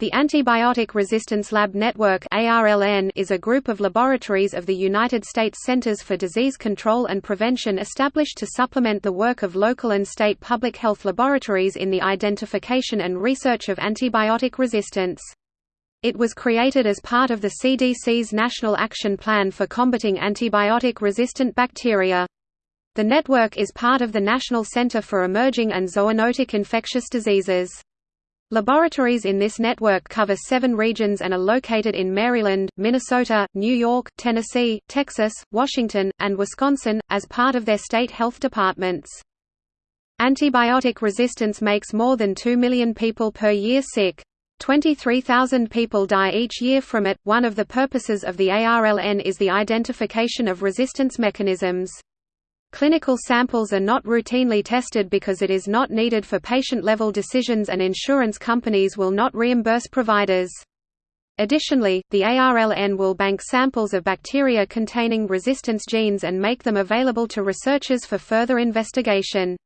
The Antibiotic Resistance Lab Network is a group of laboratories of the United States Centers for Disease Control and Prevention established to supplement the work of local and state public health laboratories in the identification and research of antibiotic resistance. It was created as part of the CDC's National Action Plan for Combating Antibiotic-Resistant Bacteria. The network is part of the National Center for Emerging and Zoonotic Infectious Diseases. Laboratories in this network cover seven regions and are located in Maryland, Minnesota, New York, Tennessee, Texas, Washington, and Wisconsin, as part of their state health departments. Antibiotic resistance makes more than 2 million people per year sick. 23,000 people die each year from it. One of the purposes of the ARLN is the identification of resistance mechanisms. Clinical samples are not routinely tested because it is not needed for patient-level decisions and insurance companies will not reimburse providers. Additionally, the ARLN will bank samples of bacteria containing resistance genes and make them available to researchers for further investigation.